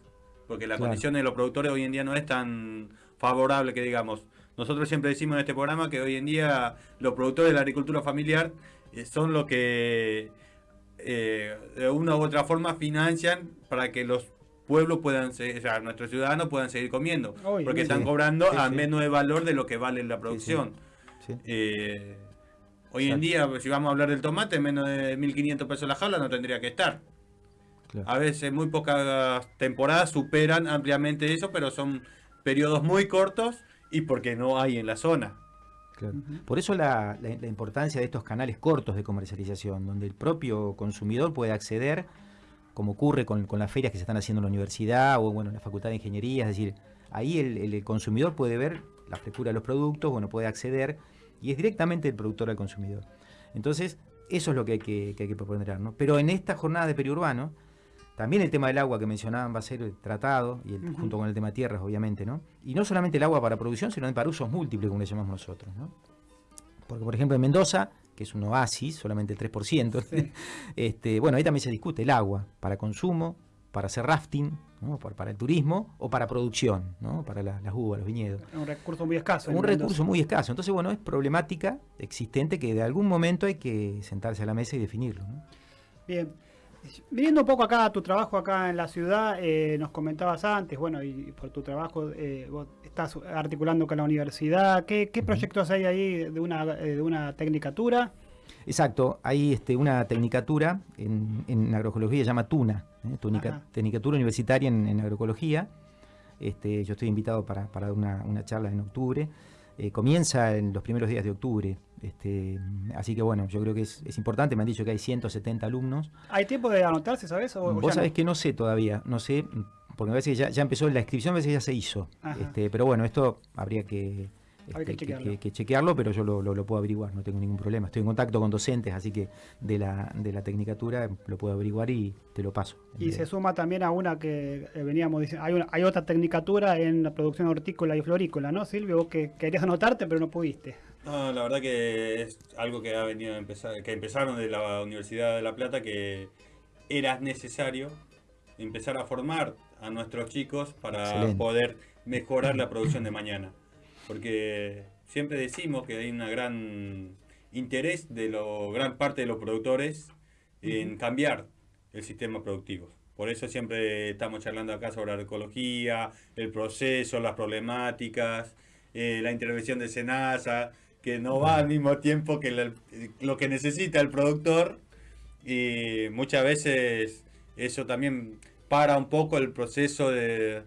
Porque las Claro. condiciones de los productores hoy en día no es tan favorable que digamos. Nosotros siempre decimos en este programa que hoy en día los productores de la agricultura familiar eh, son los que eh, de una u otra forma financian para que los pueblos puedan seguir, o sea, nuestros ciudadanos puedan seguir comiendo. Porque sí. están cobrando Sí, a sí. menos de valor de lo que vale la producción. Sí. Eh, hoy en día, si vamos a hablar del tomate, menos de 1.500 pesos la jaula no tendría que estar. Claro. A veces muy pocas temporadas superan ampliamente eso, pero son periodos muy cortos y porque no hay en la zona. Claro. Por eso la, la- la importancia de estos canales cortos de comercialización, donde el propio consumidor puede acceder, como ocurre con, con las ferias que se están haciendo en la universidad o bueno, en la Facultad de Ingeniería, es decir, ahí el, el consumidor puede ver la frescura de los productos, bueno, puede acceder y es directamente el productor al consumidor. Entonces, eso es lo que hay que, que hay que proponer. ¿no? Pero en esta jornada de periurbano, también el tema del agua que mencionaban va a ser tratado, y el- Ujú. junto con el tema tierras, obviamente, ¿no? Y no solamente el agua para producción, sino para usos múltiples, como le llamamos nosotros, ¿no? Porque, por ejemplo, en Mendoza, que es un oasis, solamente el 3%, este, bueno, ahí también se discute el agua para consumo, para hacer rafting, ¿no? para, para el turismo o para producción, ¿no? para la- las uvas, los viñedos. Un recurso muy escaso. Un Mendoza. recurso muy escaso. Entonces, bueno, es problemática existente que de algún momento hay que sentarse a la mesa y definirlo. ¿no? Bien. Viniendo un poco acá a tu trabajo acá en la ciudad, eh, nos comentabas antes, bueno, y por tu trabajo eh, vos estás articulando con la universidad. ¿Qué, qué proyectos hay ahí de una, eh, de una tecnicatura? Exacto, hay este, una tecnicatura en, en agroecología, se llama TUNA, ¿eh? Ajá. Tecnicatura Universitaria en, en Agroecología. Este, yo estoy invitado para, para dar una, una charla en octubre. Comienza en los primeros días de octubre. Este, así que bueno, yo creo que es, es importante. Me han dicho que hay 170 alumnos. ¿Hay tiempo de anotarse, sabes? O, Vos sabés no? que no sé todavía, no sé, porque parece que ya, ya empezó la inscripción, a veces ya se hizo. Este, pero bueno, esto habría que, este, chequearlo. que chequearlo, pero yo lo, lo- lo puedo averiguar, no tengo ningún problema. Estoy en contacto con docentes, así que de la, de la tecnicatura lo puedo averiguar y te lo paso. Y se suma también a una que eh, veníamos diciendo, hay, una- hay otra tecnicatura en la producción hortícola y florícola, ¿no, Silvio? Vos que querías anotarte, pero no pudiste. No, la verdad que es algo que ha venido a empezar, que empezaron de la Universidad de La Plata, que era necesario empezar a formar a nuestros chicos para Excelente. poder mejorar la producción de mañana. Porque siempre decimos que hay una gran interés de lo, gran parte de los productores en cambiar el sistema productivo. Por eso siempre estamos charlando acá sobre la ecología, el proceso, las problemáticas, eh, la intervención de Senasa, que no va al mismo tiempo que la- lo que necesita el productor y muchas veces eso también para un poco el proceso de,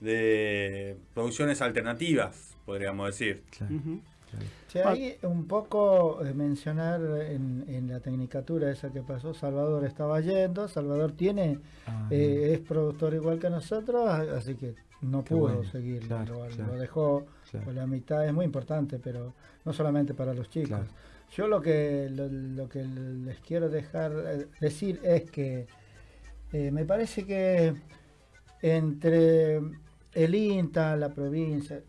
de producciones alternativas, podríamos decir. Claro, claro. Che, ahí un poco eh, mencionar en, en la tecnicatura esa que pasó, Salvador estaba yendo, Salvador tiene, Ah, eh, es productor igual que nosotros, así que no pudo bueno, seguir, claro, lo, claro, lo dejó claro. por la mitad, es muy importante, pero no solamente para los chicos. Claro. Yo lo que, lo, lo que les quiero dejar eh, decir es que eh, me parece que entre el INTA, la provincia,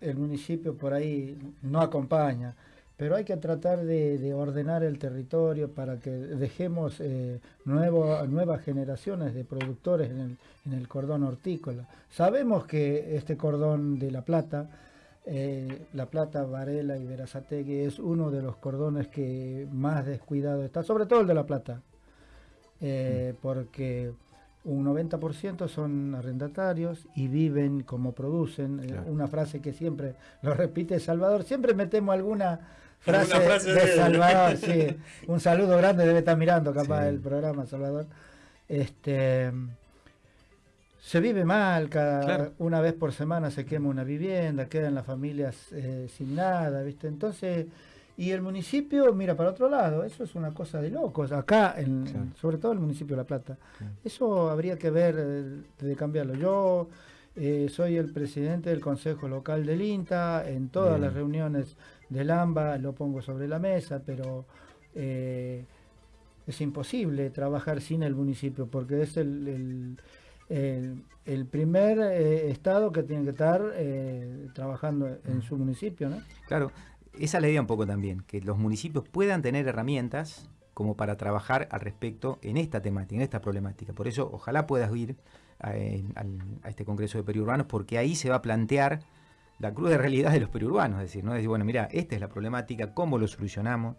el municipio por ahí no acompaña, pero hay que tratar de, de ordenar el territorio para que dejemos eh, nuevo- nuevas generaciones de productores en el, en el cordón hortícola. Sabemos que este cordón de La Plata, eh, La Plata, Varela y Verazategui es uno de los cordones que más descuidado está, sobre todo el de La Plata, eh, porque un 90% son arrendatarios y viven como producen. Eh. Una frase que siempre lo repite Salvador. Siempre metemos alguna frase, de. Salvador. sí. Un saludo grande, debe estar mirando capaz Sí. el programa, Salvador. Este, se vive mal, cada Claro. una vez por semana se quema una vivienda, quedan las familias eh, sin nada, ¿viste? Entonces, y el municipio mira para otro lado, eso es una cosa de locos, acá, en, Claro. sobre todo el municipio de La Plata. Claro. Eso habría que ver eh, de cambiarlo. Yo eh, soy el presidente del Consejo Local del INTA, en todas Bien. las reuniones del AMBA lo pongo sobre la mesa, pero eh, es imposible trabajar sin el municipio porque es el, el- el- el primer eh, estado que tiene que estar eh, trabajando en su municipio, ¿no? Claro, esa es la idea un poco también, que los municipios puedan tener herramientas como para trabajar al respecto en esta temática, en esta problemática. Por eso, ojalá puedas ir a este Congreso de Periurbanos, porque ahí se va a plantear la cruda realidad de los periurbanos, es decir, ¿no? Es decir, bueno, mira, esta es la problemática, cómo lo solucionamos,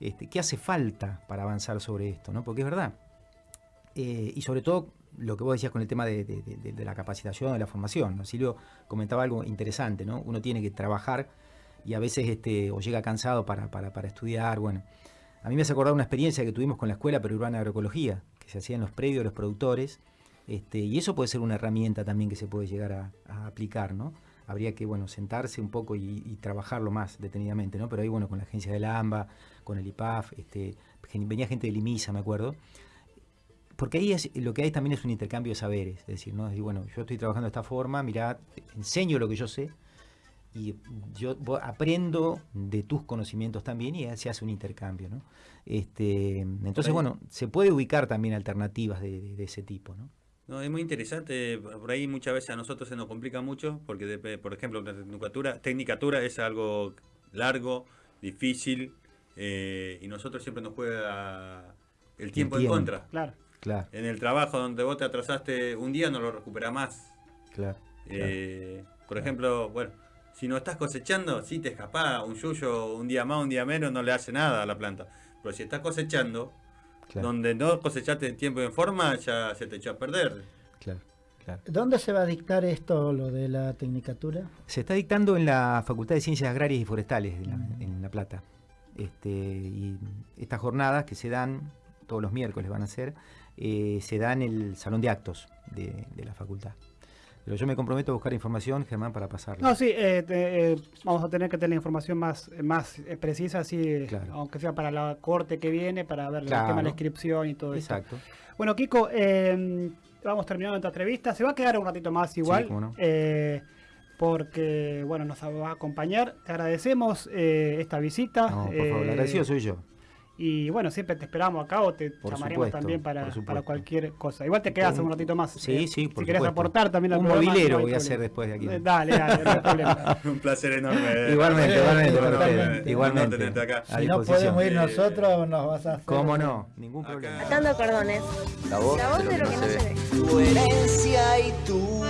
este, qué hace falta para avanzar sobre esto, ¿no? Porque es verdad. Eh, y sobre todo lo que vos decías con el tema de, de- de- de la capacitación, de la formación. ¿no? Silvio comentaba algo interesante, ¿no? Uno tiene que trabajar y a veces este, o llega cansado para, para, para estudiar. Bueno, a mí me hace acordar una experiencia que tuvimos con la Escuela Perurbana de Agroecología, que se hacía en los predios de los productores, este, y eso puede ser una herramienta también que se puede llegar a, aplicar, ¿no? Habría que, bueno, sentarse un poco y, trabajarlo más detenidamente, ¿no? Pero ahí, bueno, con la agencia del AMBA, con el IPAF, este, venía gente del IMISA, me acuerdo, porque ahí es, lo que hay también es un intercambio de saberes, es decir, ¿no? Es decir, bueno, yo estoy trabajando de esta forma, mira, te enseño lo que yo sé y yo aprendo de tus conocimientos también y se hace un intercambio, ¿no? Este, entonces, ahí- bueno, se puede ubicar también alternativas de, de- de ese tipo, ¿no? No, es muy interesante, por ahí muchas veces a nosotros se nos complica mucho, porque de- por ejemplo la tecnicatura, tecnicatura es algo largo, difícil, eh, y nosotros siempre nos juega el tiempo en contra. Claro. Claro, En el trabajo donde vos te atrasaste un día no lo recuperás más. claro. Eh, por ejemplo, bueno, si no estás cosechando, sí te escapás, un yuyo un día más, un día menos no le hace nada a la planta. Pero si estás cosechando, Claro, donde no cosechaste en tiempo y en forma, ya se te echó a perder. claro, claro. ¿Dónde se va a dictar esto, lo de la tecnicatura? Se está dictando en la Facultad de Ciencias Agrarias y Forestales de la- en La Plata. Este, y estas jornadas que se dan, todos los miércoles van a ser, eh, se dan en el salón de actos de, de la facultad. Pero yo me comprometo a buscar información, Germán, para pasarla. No, sí, eh, te- eh, vamos a tener que tener la información más, más precisa, así, Claro. aunque sea para la corte que viene, para ver el tema de la inscripción y todo eso. Exacto. Bueno, Kiko, vamos terminando esta entrevista. Se va a quedar un ratito más igual. cómo no. porque bueno, nos va a acompañar. Te agradecemos eh, esta visita. No, por favor, eh, agradecido soy yo. Y bueno, siempre te esperamos acá o te Por llamaremos supuesto, también para, cualquier cosa. Igual te quedas Un- ratito más. Sí, eh, sí, por Si querés aportar también al Un programa, movilero no voy a hacer después de aquí. Eh, Dale, dale, no hay problema. Un placer enorme. Igualmente, igualmente, eh, igualmente. tenerte acá. A Si no disposición. podemos ir nosotros, nos vas a hacer. ¿Cómo no? Ningún problema. Atando cordones. La voz, La voz de lo que no se ve. Tu herencia y tu